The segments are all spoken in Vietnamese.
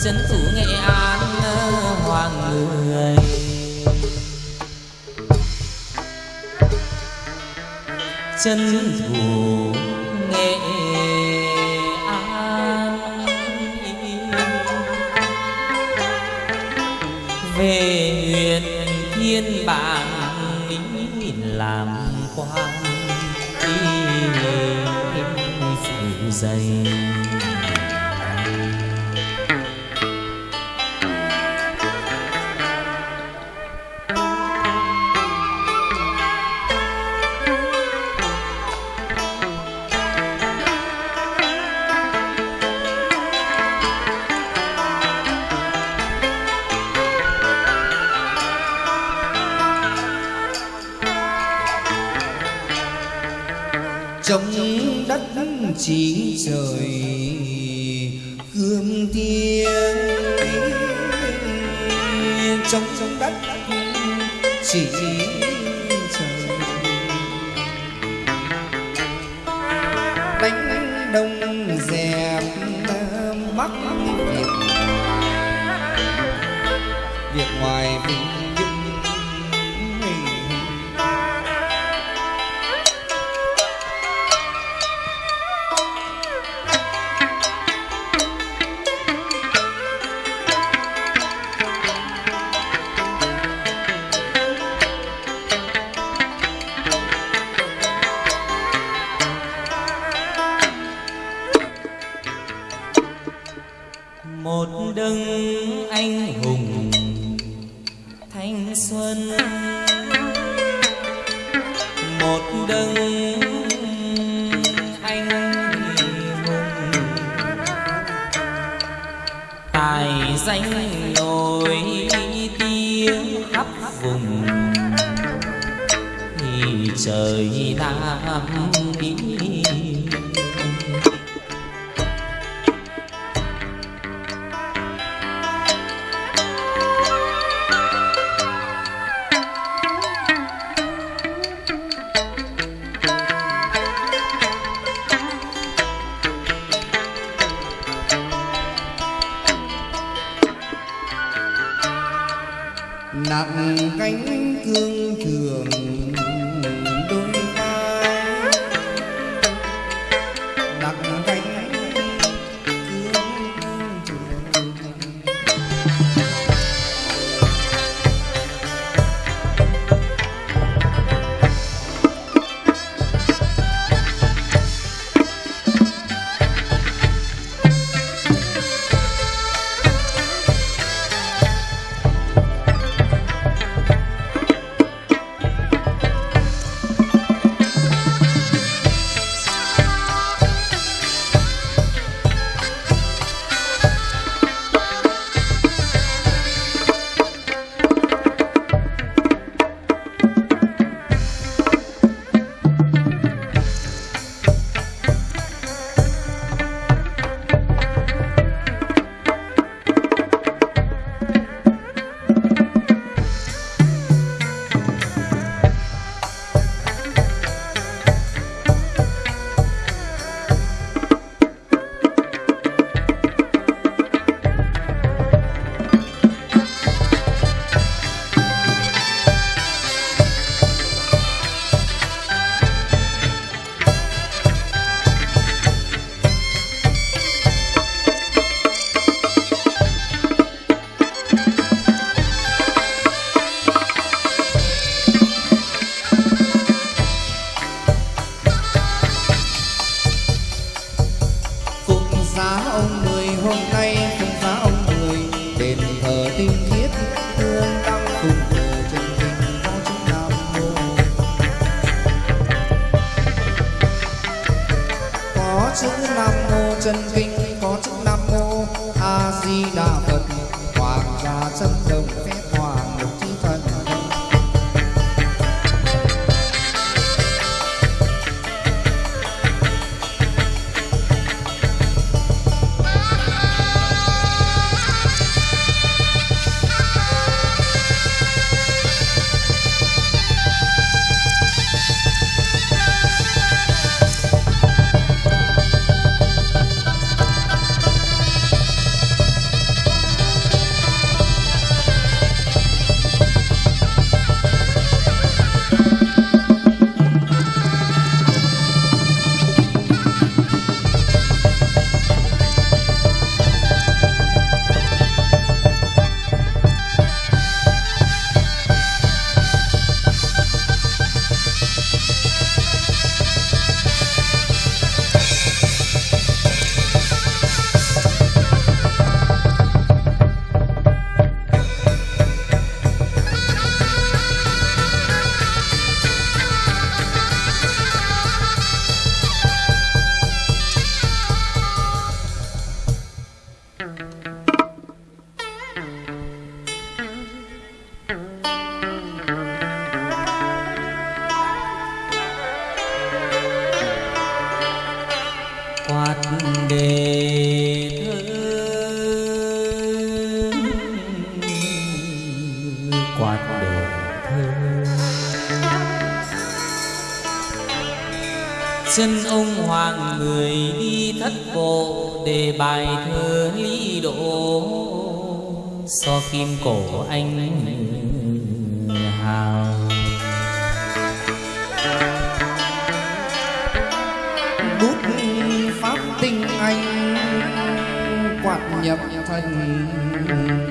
dân phủ nghệ an ờ, hoàng người. Chân phủ chín trời gươm tiếng trong trong đất chỉ trời. Đánh đông dẹp mắc việc việc ngoài vinh dòng chân ông hoàng người đi thất bộ để bài thơ lý độ. So kim cổ anh hào. Bút pháp tinh anh quạt nhập thành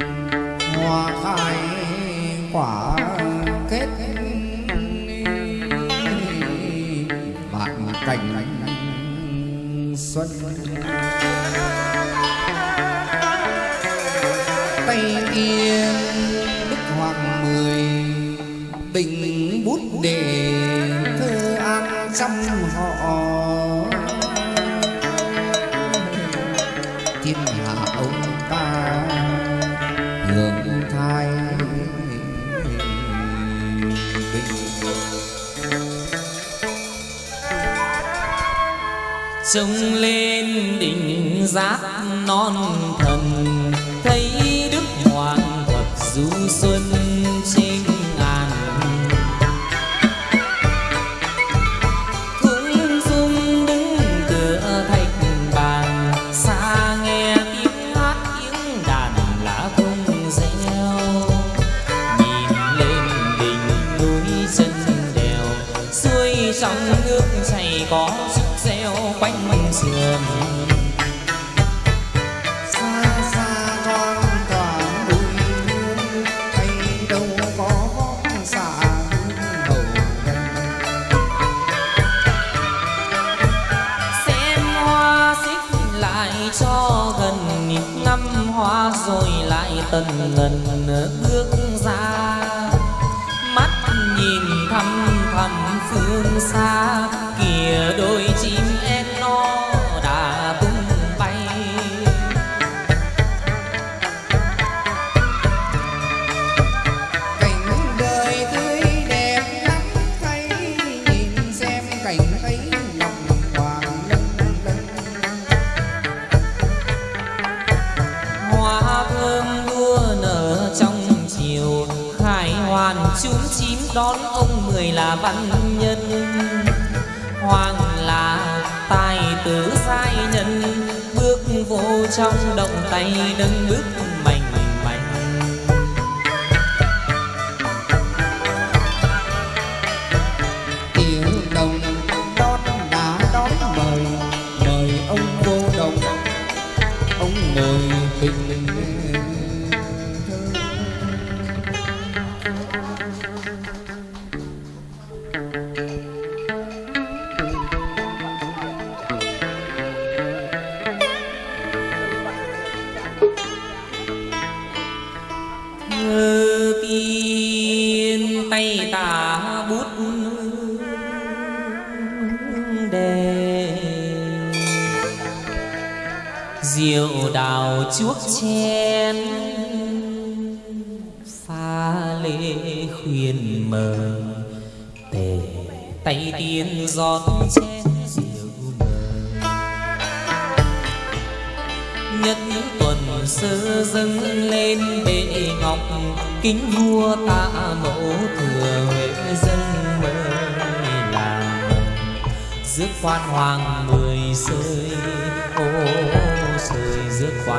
yên đức hoàng mười bình bút đề thơ an trăm họ. Thiên hạ ông ta hưởng thai trông lên đỉnh giáp non thần xuân hoa rồi lại tần ngần bước ra. Là văn nhân. Hoàng là tài tử sai nhân, bước vô trong động tay nâng bước chuốc chén pha lê khuyên mời. Tề tay tiên giọt chén rượu mời. Nhất tuần sơ dâng lên bệ ngọc. Kính vua tạ mẫu thừa huệ dân mời làm. Rước quan hoàng mười sơi.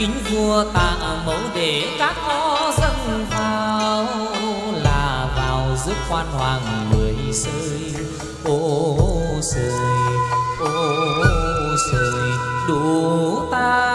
kính vua tạng mẫu để các ngõ dâng vào là vào giúp quan hoàng mười sơi. Ô sơi ô sơi, đủ ta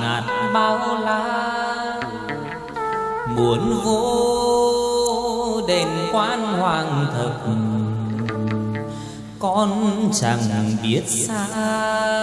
ngạt bao la. Muốn vô đền quan hoàng thực con chẳng biết sao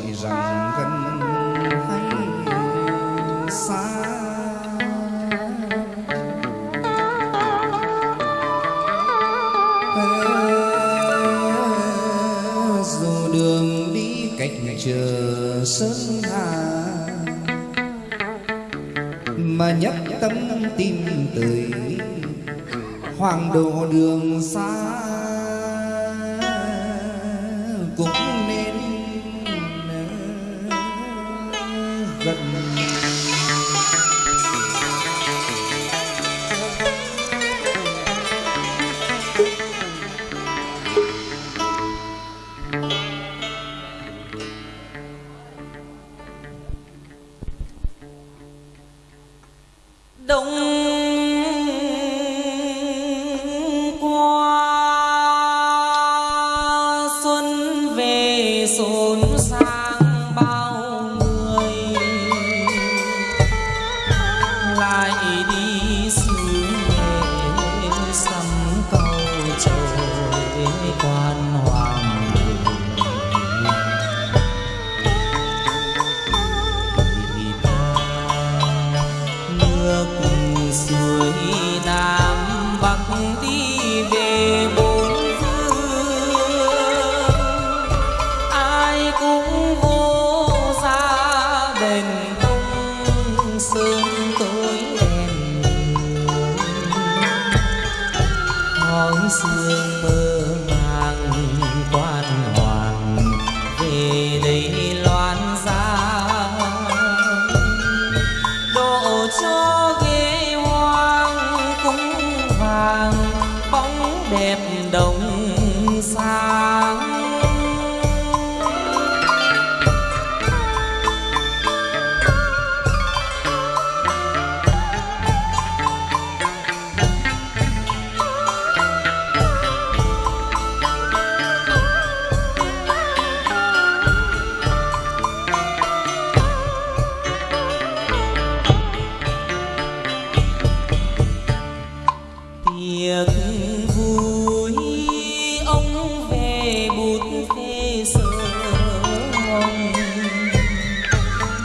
gọi rằng gần hay xa. Dù đường đi cách chờ sớm hà mà nhấp tấm tim tươi hoàng đồ đường xa. Cũng nên 不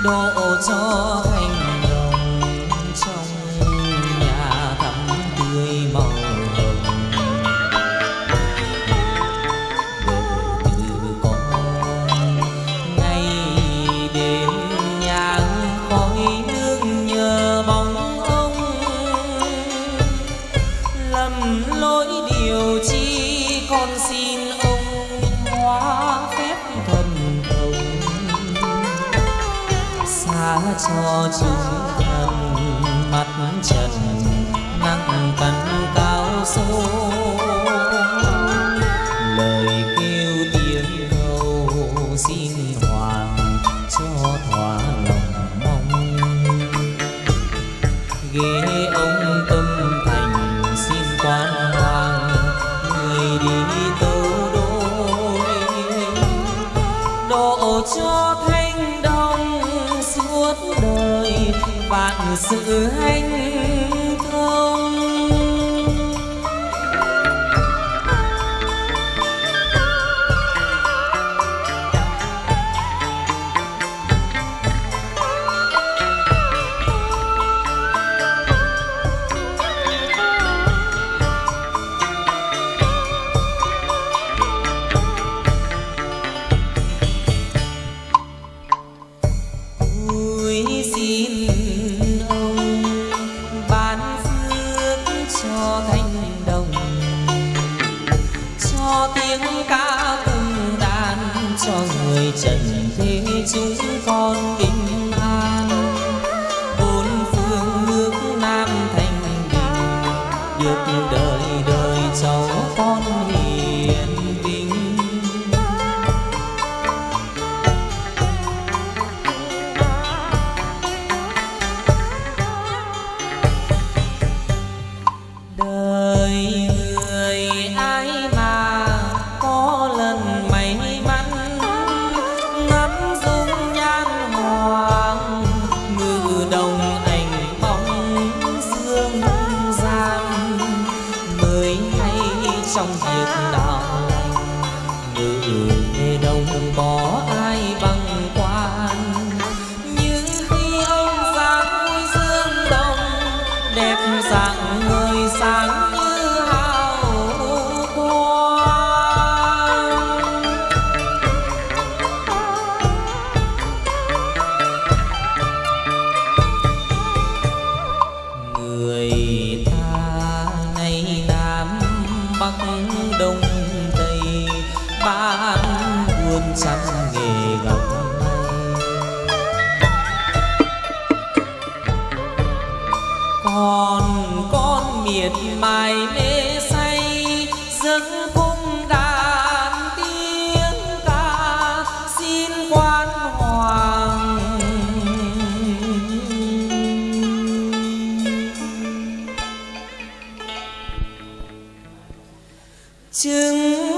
đổ cho thành 我曾 xong việc đời chứng.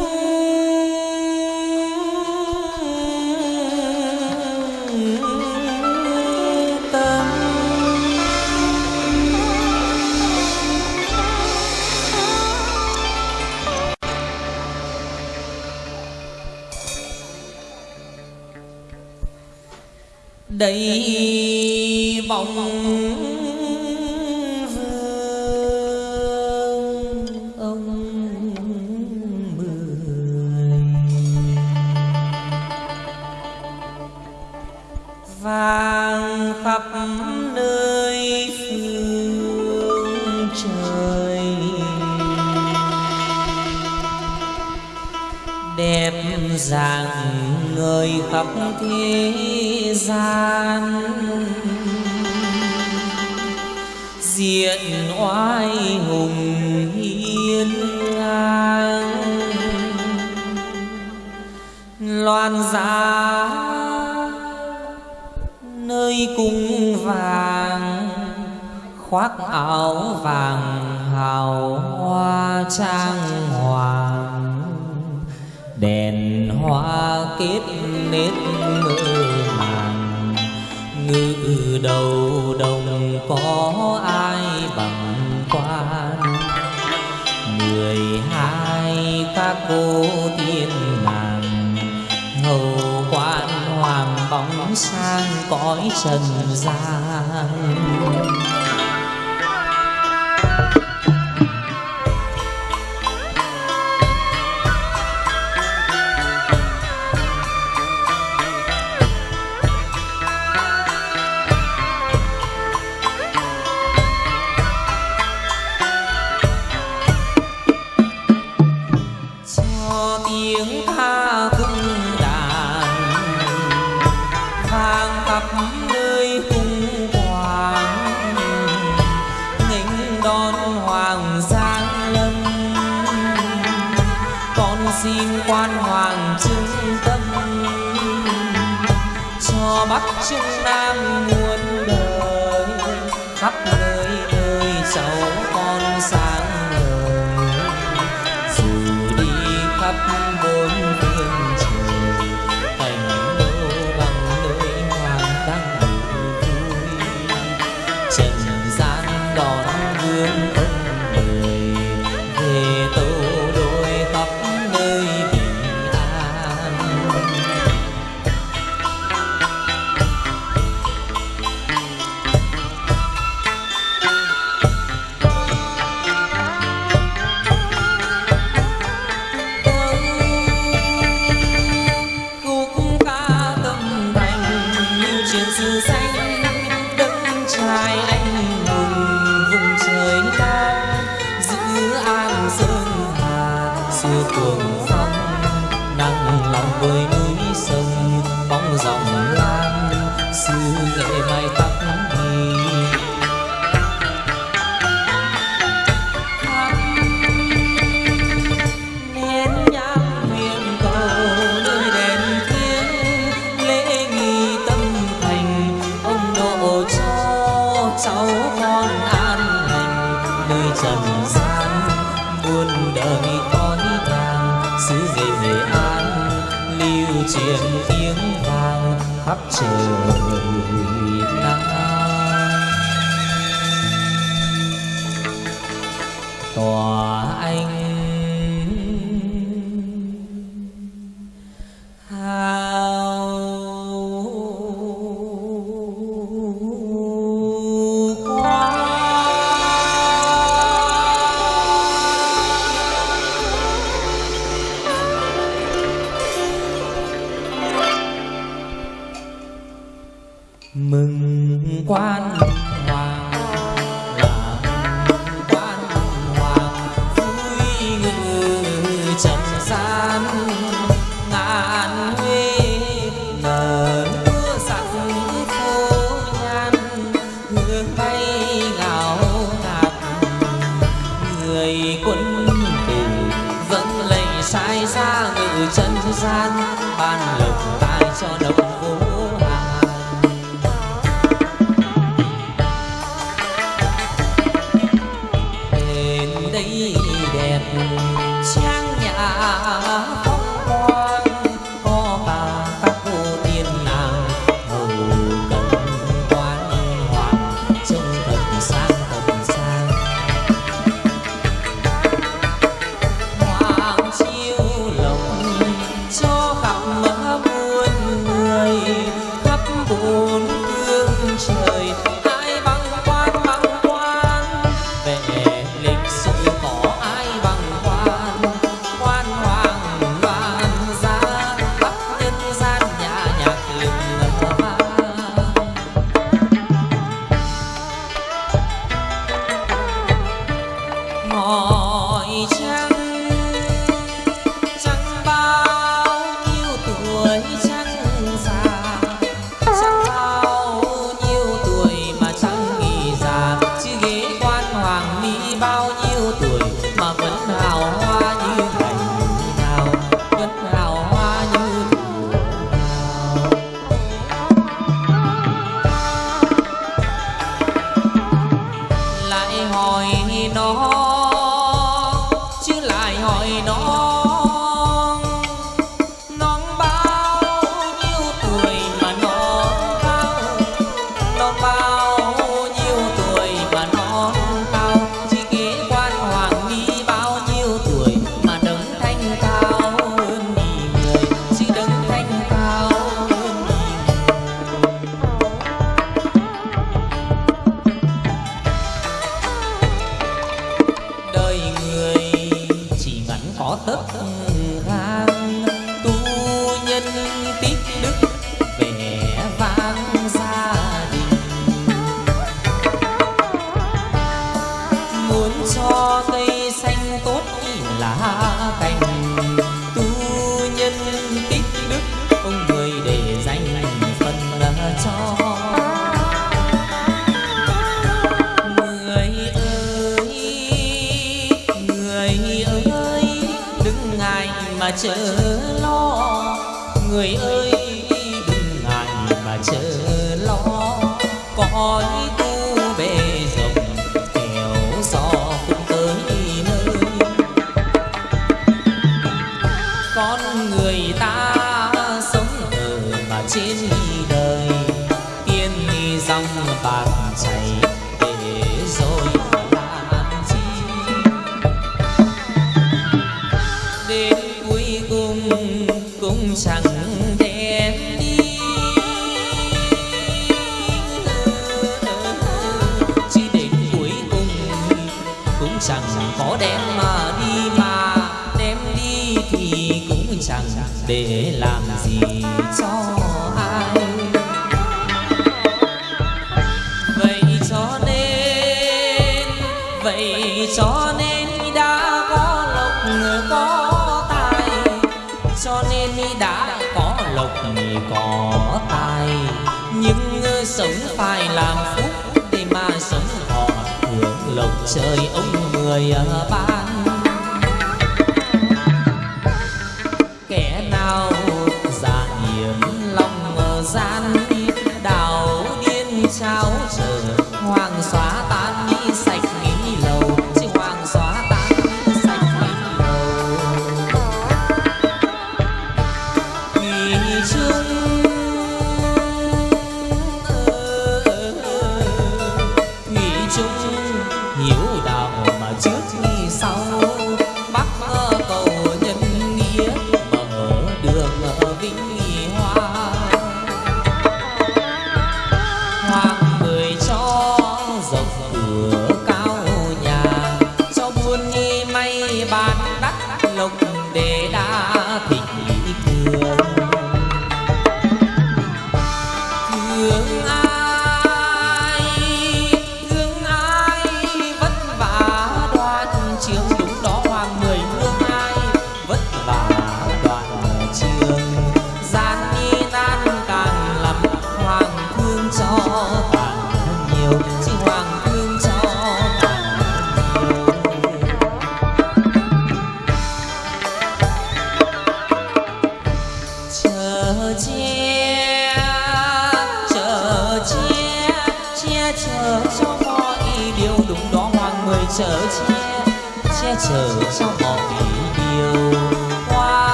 khoác áo vàng hào hoa trang hoàng. Đèn hoa kết nết mơ màng ngư đầu đồng có ai bằng quan. Người hai các cô tiên nàng, hầu quan hoàng bóng sang cõi trần gian. anh quan hoàng trưng tâm. Cho bắc Trung nam muôn đời, khắp nơi nơi cháu con xa назад. tiếng đức cũng chẳng có đem mà đi mà. Đem đi thì cũng chẳng để làm gì cho trời ông mười à, ba.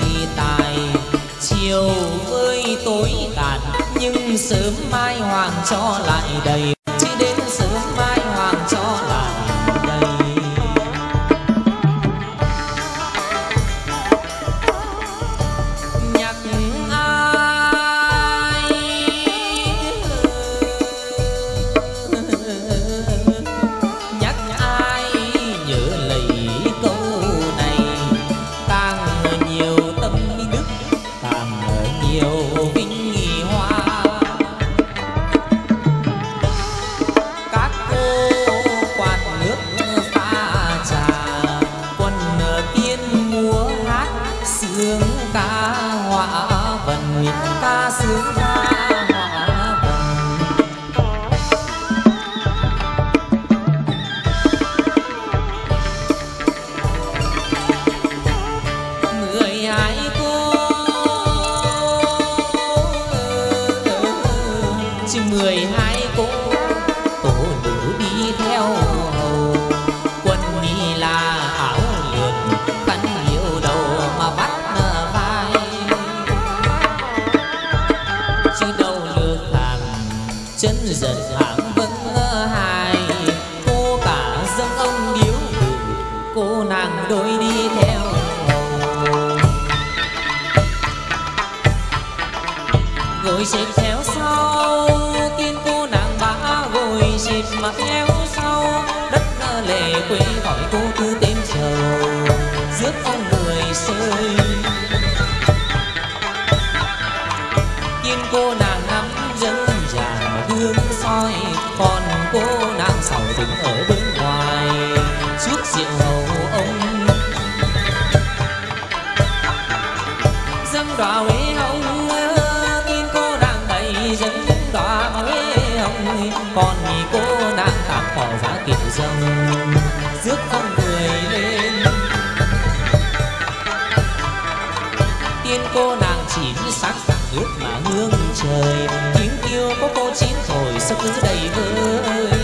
nhất tài. Chiều ơi tối tàn nhưng sớm mai hoàng cho lại đầy cô nàng chỉ sắc ướt mà hương trời. Tiếng kêu có cô chín rồi sức cứ đầy vơi.